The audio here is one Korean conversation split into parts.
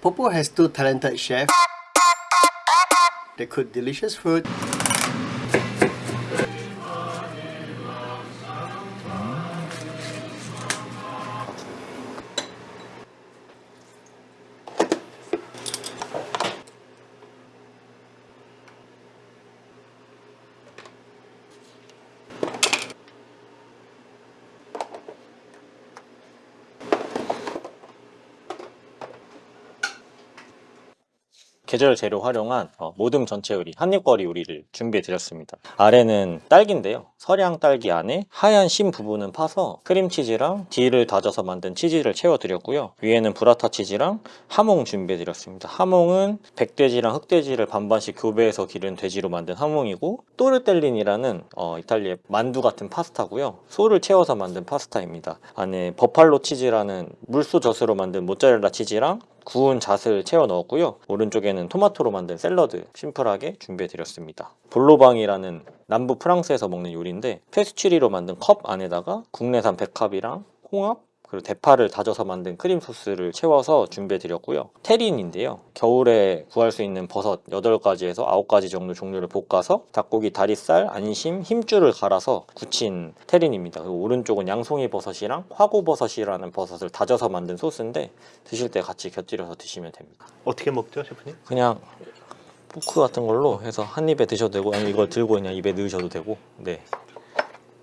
Popo has two talented chefs. They cook delicious food. 계절 재료 활용한 어, 모듬 전채 요리, 한입거리 요리를 준비해 드렸습니다. 아래는 딸기인데요. 설향 딸기 안에 하얀 심 부분은 파서 크림치즈랑 dill을 다져서 만든 치즈를 채워 드렸고요. 위에는 부라타 치즈랑 하몽 준비해 드렸습니다. 하몽은 백돼지랑 흑돼지를 반반씩 교배해서 기른 돼지로 만든 하몽이고 tortellini라는 어, 이탈리아의 만두 같은 파스타고요. 소를 채워서 만든 파스타입니다. 안에 버팔로 치즈라는 물소 젖으로 만든 모짜렐라 치즈랑 구운 잣을 채워 넣었고요. 오른쪽에는 토마토로 만든 샐러드 심플하게 준비해 드렸습니다. vol-au-vent이라는 남부 프랑스에서 먹는 요리인데 페스츄리로 만든 컵 안에다가 국내산 백합이랑 홍합 그리고 대파를 다져서 만든 크림 소스를 채워서 준비해 드렸고요. terrine인데요. 겨울에 구할 수 있는 버섯 8가지에서 9가지 정도 종류를 볶아서 닭고기 다리살, 안심, 힘줄을 갈아서 굳힌 terrine입니다. 그리고 오른쪽은 양송이 버섯이랑 화고버섯이라는 버섯을 다져서 만든 소스인데 드실 때 같이 곁들여서 드시면 됩니다. 어떻게 먹죠, 셰프님? 그냥 포크 같은 걸로 해서 한 입에 드셔도 되고 아니면 이걸 들고 그냥 입에 넣으셔도 되고 네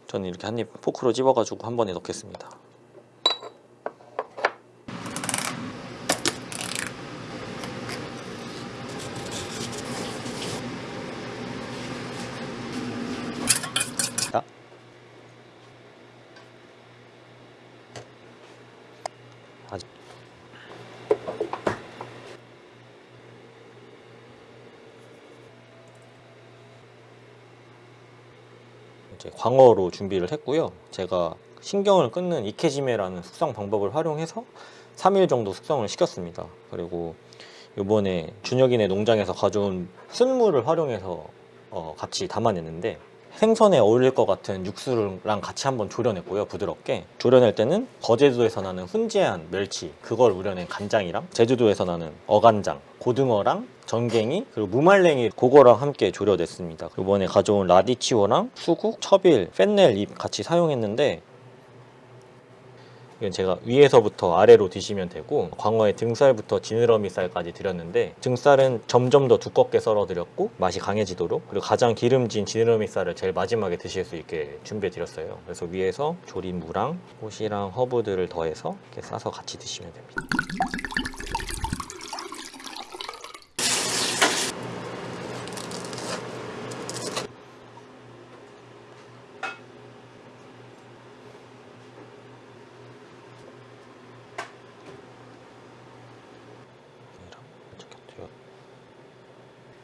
저는 이렇게 한 입 포크로 집어가지고 한 번에 넣겠습니다 이제 광어로 준비를 했고요. 제가 신경을 끊는 이케지메라는 숙성 방법을 활용해서 3일 정도 숙성을 시켰습니다. 그리고 이번에 준혁이네 농장에서 가져온 순물을 활용해서 어, 같이 담아냈는데 생선에 어울릴 것 같은 육수랑 같이 한번 졸여냈고요 부드럽게. 졸여낼 때는 거제도에서 나는 훈제한 멸치 그걸 우려낸 간장이랑 제주도에서 나는 어간장 고등어랑 전갱이 그리고 무말랭이 그거랑 함께 졸여냈습니다. 이번에 가져온 라디치오랑 수국, 처빌, 펜넬 잎 같이 사용했는데 이건 제가 위에서부터 아래로 드시면 되고 광어의 등살부터 지느러미 살까지 드렸는데 등살은 점점 더 두껍게 썰어 드렸고 맛이 강해지도록 그리고 가장 기름진 지느러미 살을 제일 마지막에 드실 수 있게 준비해 드렸어요. 그래서 위에서 조린 무랑 꽃이랑 허브들을 더해서 이렇게 싸서 같이 드시면 됩니다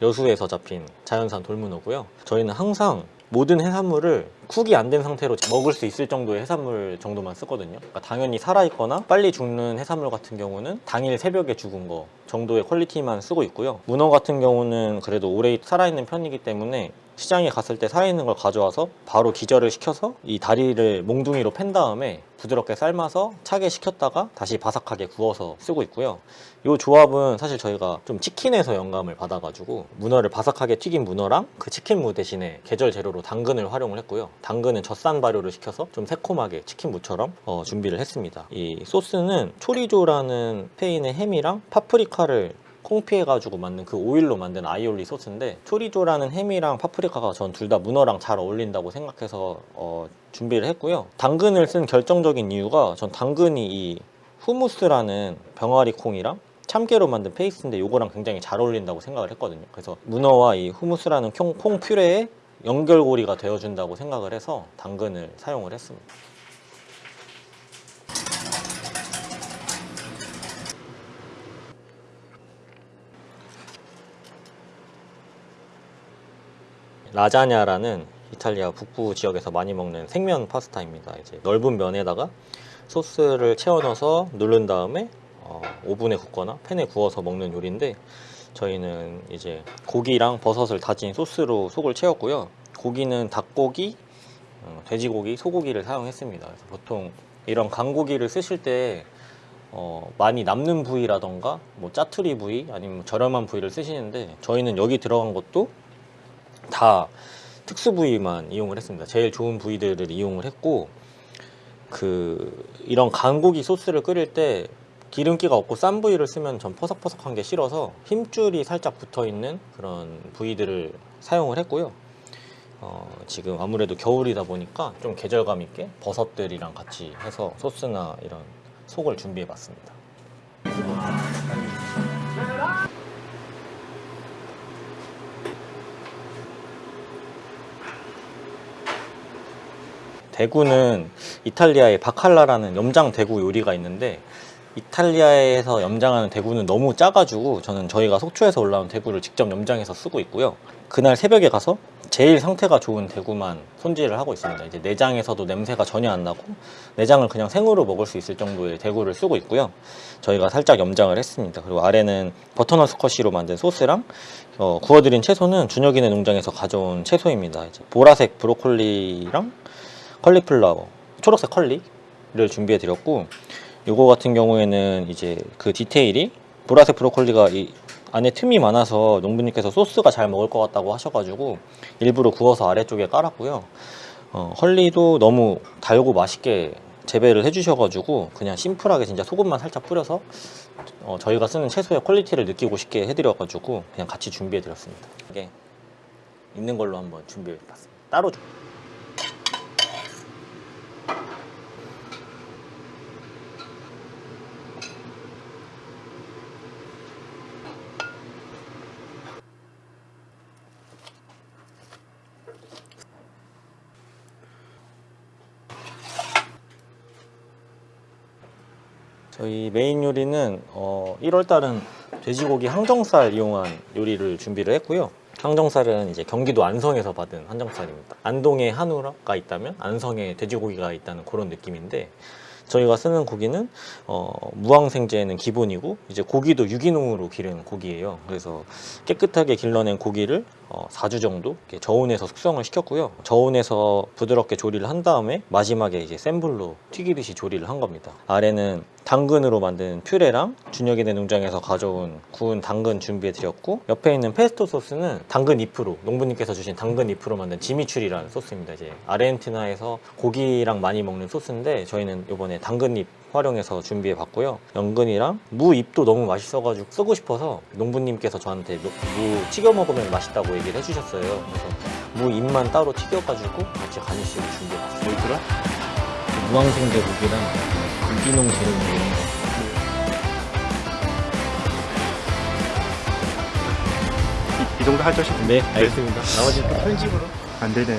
여수에서 잡힌 자연산 돌문어고요. 저희는 항상 모든 해산물을 쿡이 안 된 상태로 먹을 수 있을 정도의 해산물 정도만 쓰거든요. 그러니까 당연히 살아있거나 빨리 죽는 해산물 같은 경우는 당일 새벽에 죽은 거 정도의 퀄리티만 쓰고 있고요. 문어 같은 경우는 그래도 오래 살아있는 편이기 때문에 시장에 갔을 때 살아있는 걸 가져와서 바로 기절을 시켜서 이 다리를 몽둥이로 팬 다음에 부드럽게 삶아서 차게 식혔다가 다시 바삭하게 구워서 쓰고 있고요. 이 조합은 사실 저희가 좀 치킨에서 영감을 받아가지고 문어를 바삭하게 튀긴 문어랑 그 치킨무 대신에 계절 재료로 당근을 활용을 했고요. 당근은 젖산 발효를 시켜서 좀 새콤하게 치킨무처럼 어, 준비를 했습니다. 이 소스는 초리조라는 스페인의 햄이랑 파프리카를 콩피해가지고 만든 그 오일로 만든 아이올리 소스인데 초리조라는 햄이랑 파프리카가 전 둘 다 문어랑 잘 어울린다고 생각해서 어, 준비를 했고요. 당근을 쓴 결정적인 이유가 전 당근이 이 hummus라는 병아리 콩이랑 참깨로 만든 페이스트인데 요거랑 굉장히 잘 어울린다고 생각을 했거든요. 그래서 문어와 이 hummus라는 콩, 콩 퓨레의 연결고리가 되어준다고 생각을 해서 당근을 사용을 했습니다 라자냐라는 이탈리아 북부 지역에서 많이 먹는 생면 파스타입니다. 이제 넓은 면에다가 소스를 채워 넣어서 누른 다음에 어, 오븐에 굽거나 팬에 구워서 먹는 요리인데 저희는 이제 고기랑 버섯을 다진 소스로 속을 채웠고요. 고기는 닭고기, 어, 돼지고기, 소고기를 사용했습니다. 보통 이런 강고기를 쓰실 때 어, 많이 남는 부위라던가 뭐 짜투리 부위 아니면 저렴한 부위를 쓰시는데 저희는 여기 들어간 것도 다 특수 부위만 이용을 했습니다. 제일 좋은 부위들을 이용을 했고 그 이런 간고기 소스를 끓일 때 기름기가 없고 싼 부위를 쓰면 전 퍼석퍼석한 게 싫어서 힘줄이 살짝 붙어 있는 그런 부위들을 사용을 했고요. 어, 지금 아무래도 겨울이다 보니까 좀 계절감 있게 버섯들이랑 같이 해서 소스나 이런 속을 준비해 봤습니다. 대구는 이탈리아의 바칼라라는 염장 대구 요리가 있는데 이탈리아에서 염장하는 대구는 너무 짜가지고 저는 저희가 속초에서 올라온 대구를 직접 염장해서 쓰고 있고요. 그날 새벽에 가서 제일 상태가 좋은 대구만 손질을 하고 있습니다. 이제 내장에서도 냄새가 전혀 안 나고 내장을 그냥 생으로 먹을 수 있을 정도의 대구를 쓰고 있고요. 저희가 살짝 염장을 했습니다. 그리고 아래는 버터넛 스쿼시로 만든 소스랑 어, 구워드린 채소는 준혁이네 농장에서 가져온 채소입니다. 이제 보라색 브로콜리랑 컬리플라워, 초록색 컬리를 준비해 드렸고 요거 같은 경우에는 이제 그 디테일이 보라색 브로콜리가 이 안에 틈이 많아서 농부님께서 소스가 잘 먹을 것 같다고 하셔가지고 일부러 구워서 아래쪽에 깔았고요. 어, 헐리도 너무 달고 맛있게 재배를 해주셔가지고 그냥 심플하게 진짜 소금만 살짝 뿌려서 어, 저희가 쓰는 채소의 퀄리티를 느끼고 싶게 해드려가지고 그냥 같이 준비해드렸습니다. 이게 있는 걸로 한번 준비해봤습니다. 따로 좀. 저희 메인 요리는 어, 1월 달은 돼지고기 항정살 이용한 요리를 준비를 했고요. 항정살은 이제 경기도 안성에서 받은 항정살입니다. 안동에 한우가 있다면 안성에 돼지고기가 있다는 그런 느낌인데 저희가 쓰는 고기는 어, 무항생제는 기본이고 이제 고기도 유기농으로 기른 고기예요. 그래서 깨끗하게 길러낸 고기를 어, 4주 정도 이렇게 저온에서 숙성을 시켰고요. 저온에서 부드럽게 조리를 한 다음에 마지막에 이제 센 불로 튀기듯이 조리를 한 겁니다. 아래는 당근으로 만든 퓨레랑 준혁이네 농장에서 가져온 구운 당근 준비해 드렸고 옆에 있는 페스토 소스는 당근 잎으로 농부님께서 주신 당근 잎으로 만든 지미추리라는 소스입니다. 이제 아르헨티나에서 고기랑 많이 먹는 소스인데 저희는 이번에 당근 잎 활용해서 준비해 봤고요. 연근이랑 무 잎도 너무 맛있어가지고 쓰고 싶어서 농부님께서 저한테 무, 무 튀겨 먹으면 맛있다고 얘기를 해주셨어요. 그래서 무 잎만 따로 튀겨가지고 같이 가니쉬로 준비해 봤어요. 뭐 있더라? 무항생제 고기랑 유기농 재료 이런 거. 이, 이 정도 하죠 싶은데 네, 알겠습니다. 나머지 또 편집으로. 안 되네